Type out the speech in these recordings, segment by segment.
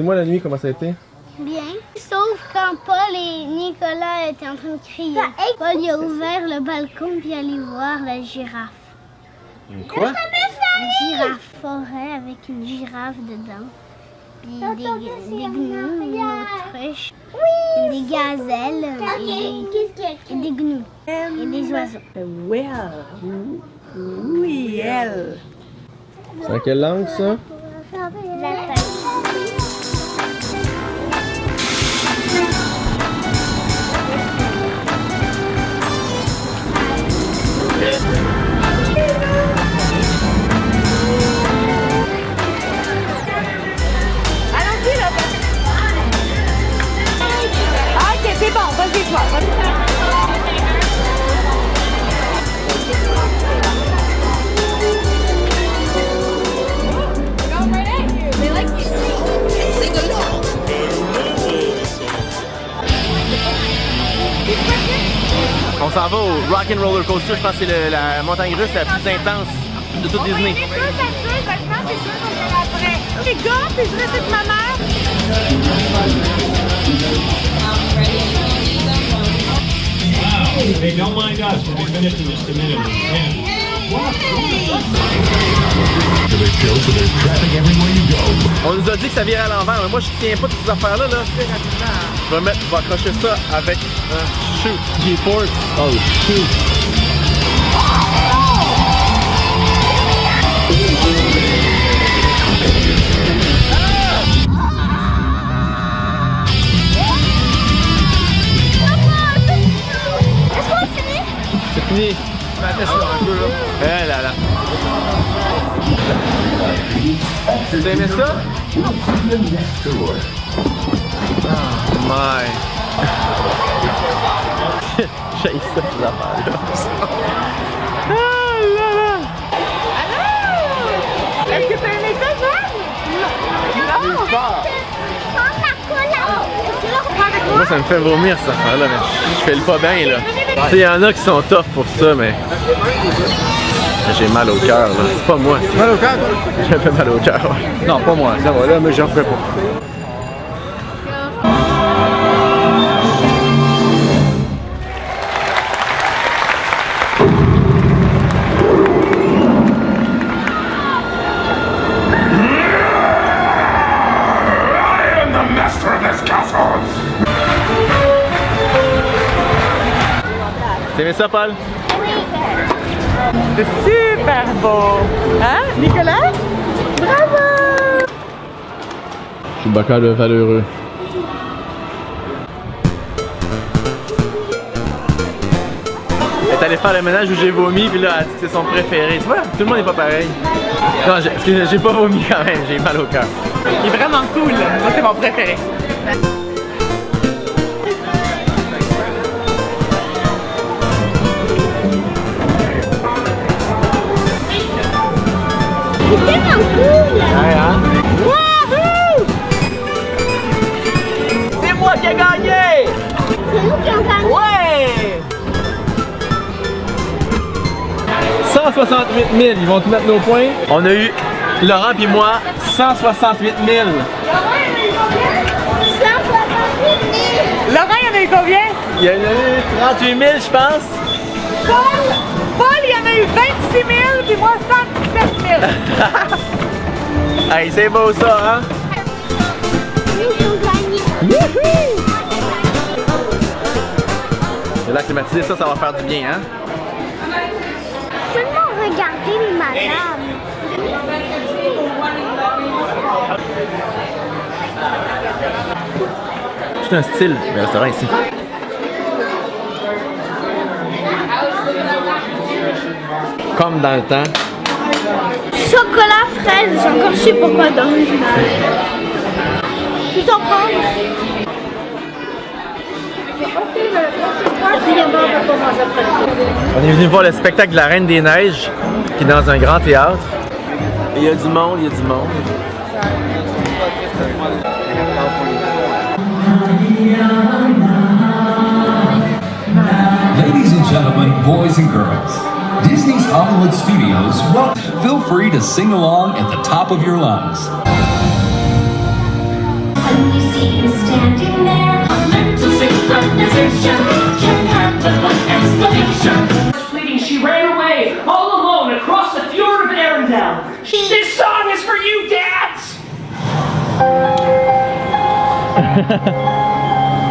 Dis-moi la nuit comment ça a été? Bien. Sauf quand Paul et Nicolas étaient en train de crier. Paul il a ouvert le balcon puis allé voir la girafe. Une quoi? Une girafe forêt avec une girafe dedans. Puis des, des gnous, une autruche, et des gazelles et, et des gnous et des oiseaux. Well. Oui, elle. C'est en quelle langue ça? Yeah. On s'en va au Rock and Roller Coaster. Je pense que c'est la montagne russe la plus intense de toute Disney. Après. Les gars, c'est vrai, c'est de ma mère. Hey, don't mind us. We'll be finished in just a minute. Yeah. On nous a dit que ça virait à l'envers, mais moi je tiens pas toutes ces affaires-là. Là. Je vais, mettre, je vais accrocher ça avec un shoot. G-Force. Oh shoot. Est-ce qu'on finit? C'est fini. Eh là là. As aimé ça? Oh my. J'ai ça ces affaires-là. Ah là là. Est-ce que t'as aimé ça, Jeanne? Non. Cola. Moi ça me fait vomir cette affaire-là, mais je fais le pas bien là. Il y en a qui sont tough pour ça, mais. J'ai mal au cœur là. C'est pas moi. Mal au cœur? J'ai un peu mal au cœur. ouais. Non, pas moi, ça va là, mais j'en ferai pas. Aimé ça, Paul? C'est super beau. Hein, Nicolas? Bravo! Je suis Bacard le valeureux. Elle est allée faire le ménage où j'ai vomi, puis là, elle dit que c'est son préféré. Tu vois, tout le monde n'est pas pareil. Non, j'ai pas vomi quand même, j'ai mal au cœur. Il est vraiment cool. Moi, c'est mon préféré. C'est moi qui ai gagné! C'est nous qui avons gagné. Ouais! 168 000, ils vont te mettre nos points. On a eu, Laurent puis moi, 168 000. 168 000. Laurent, il y en a eu combien? Il y en a eu 38 000, je pense. Paul! Paul, il y en a eu 26 000, puis moi 117 000. Hey, c'est beau ça, hein? Le lac climatisé, ça, ça va faire du bien, hein? Seulement regarder les madames. C'est un style, le restaurant ici. Comme dans le temps. Chocolat fraise, j'ai encore je sais pas quoi d'autre. Tu t'en prends? On est venu voir le spectacle de la Reine des Neiges, qui est dans un grand théâtre. Il y a du monde, il y a du monde. Ladies and gentlemen, boys and girls, Disney's Hollywood Studios, well, feel free to sing along at the top of your lungs. suddenly see him standing there. A mental synchronization can happen with exclamation. Fleeting, she ran away, all alone, across the fjord of Arendelle. This song is for you, dads!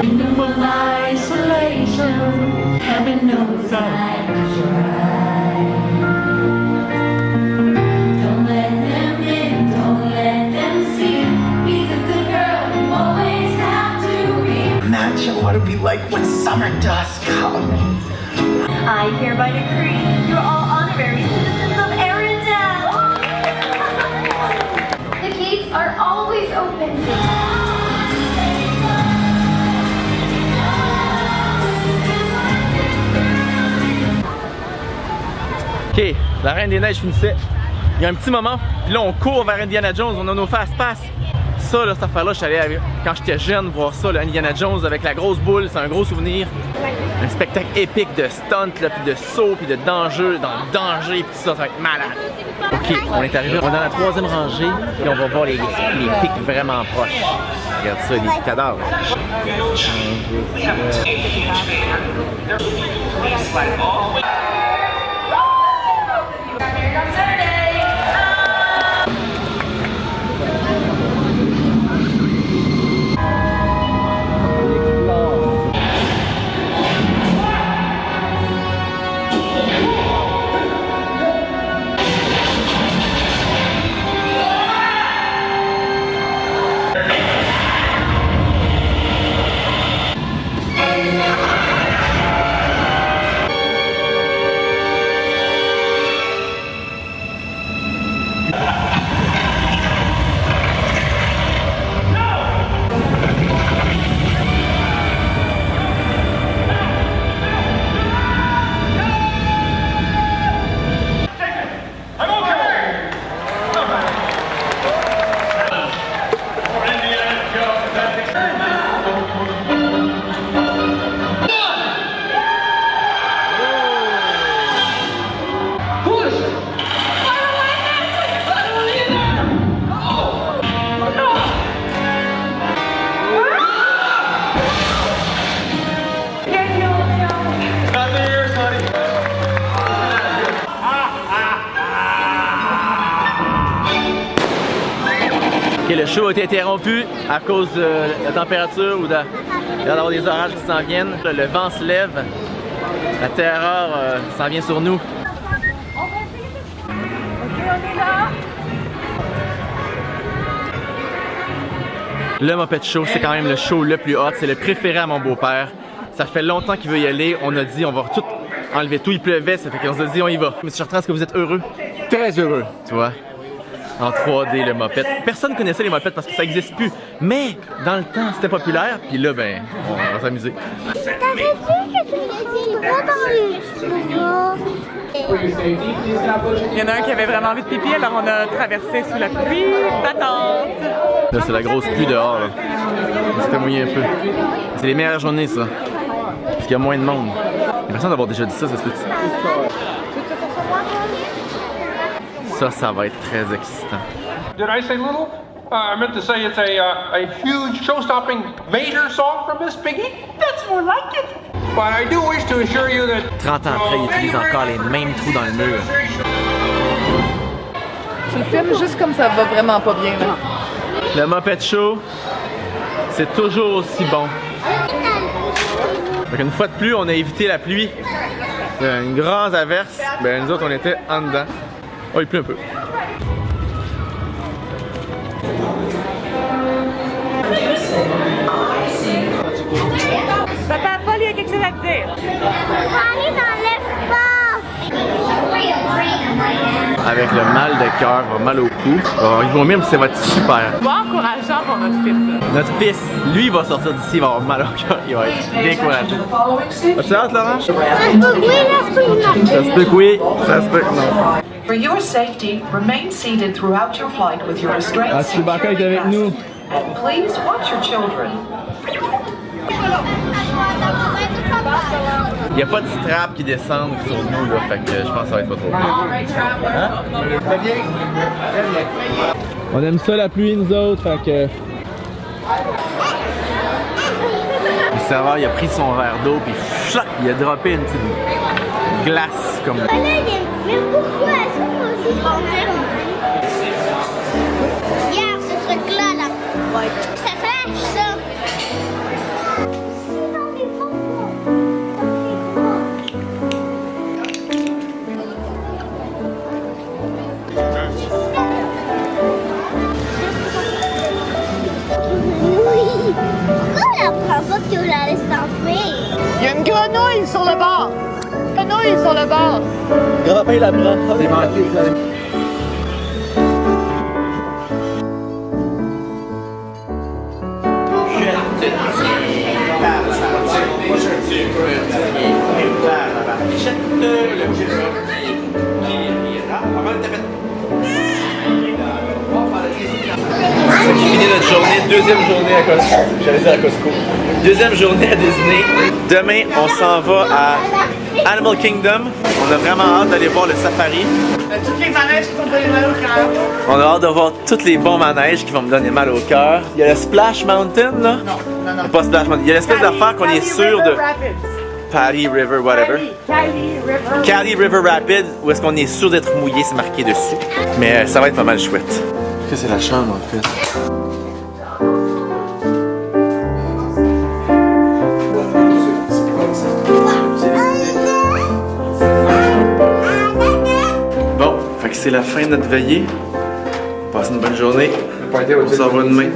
Kingdom of isolation, heaven knows I try. Like when summer does come. I hereby decree you're all honorary citizens of Arendelle. the gates are always open. Ok, la Reine des Neiges finissait. Il y a un petit moment, puis là on court vers Indiana Jones, on a nos fast-pass. Ça, là, cette affaire-là, je avec- quand j'étais jeune voir ça, là, Indiana Jones avec la grosse boule, c'est un gros souvenir. Un spectacle épique de stunt, puis de saut, puis de danger, dans le danger, puis tout ça, ça va être malade. Ok, on est arrivé, on est dans la troisième rangée, puis on va voir les, les pics vraiment proches. Regarde ça, les cadavres. Le show a été interrompu à cause de la température ou de- il va y avoir des orages qui s'en viennent. Le, vent se lève, la terreur euh, s'en vient sur nous. Ok, on est là. Le Muppet Show, c'est quand même le show le plus hot, c'est le préféré à mon beau-père. Ça fait longtemps qu'il veut y aller, on a dit on va tout enlever tout, il pleuvait, ça fait qu'on s'est dit on y va. Monsieur Chartrand, est-ce que vous êtes heureux? Très heureux. Tu vois? En 3D, le moped. Personne connaissait les mopettes parce que ça n'existe plus. Mais dans le temps, c'était populaire. Puis là, ben, on va s'amuser. Il y en a un qui avait vraiment envie de pipi, alors on a traversé sous la pluie battante. Là, c'est la grosse pluie dehors. Là. Mouillé un peu. C'est les meilleures journées, ça. Parce qu'il y a moins de monde. J'ai l'impression d'avoir déjà dit ça, ça se peut Ça, ça va être très excitant. Did I say little? Uh, I meant to say it's a, uh, a huge show-stopping major song from Miss Piggy? That's more like it. But I do wish to assure you that... 30 ans après, ils utilisent encore les mêmes trous dans le mur. Tu le filmes juste comme ça va vraiment pas bien. Là. Le Muppet Show, c'est toujours aussi bon. Fait une fois de plus, on a évité la pluie. Euh, Une grande averse. Ben, nous autres, on était en dedans. Oh, il pleut un peu. Papa, Paul, il y a quelque chose à te dire. aller dans l'espace. Avec le mal de cœur, mal au cou. Oh, il va même, ça va être super. Pas encourageant pour notre fils. Notre fils, lui, il va sortir d'ici, il va avoir mal au cœur. Il va être découragé. As-tu hâte, Laurent? Ça se peut que oui, ça se peut que non. Ça se peut que oui, ça se peut que non. For your safety, remain seated throughout your flight with your restraints Ah, Chewbacca est avec nous. and please watch your children. Il n'y a pas de strap qui descendent sur nous, là. Fait que je pense que ça va être pas trop bien. On aime ça la pluie, nous autres, fait que Le serveur, il a pris son verre d'eau, puis il a droppé une petite glace comme. Mais pourquoi? Est-ce qu'on peut aussi remplir Regarde ce truc-là, là. Ça flash, ça. Oui. Pourquoi elle apprend pas que la laisse s'enfuir? Il y a une grenouille sur le bord. Grenouille sur le bord. Grand-papa, il la prend. C'est manqué, ça. C'est journée, deuxième journée à Costco. J'allais dire à Costco. Deuxième journée à Disney. Demain, on s'en va à Animal Kingdom. On a vraiment hâte d'aller voir le safari. Toutes les manèges qui vont donner mal au cœur. On a hâte de voir tous les bons manèges qui vont me donner mal au cœur. Il y a le Splash Mountain, là. Non, non, non. Pas Splash Mountain. Il y a l'espèce d'affaire qu'on est sûr de. Rapids. Patty River, whatever. Cali River. Cali River Rapid, où est-ce qu'on est sûr d'être mouillé, c'est marqué dessus. Mais euh, ça va être pas mal chouette. Que c'est la chambre en fait? C'est la fin de notre veillée. Passez une bonne journée. On se revoit demain.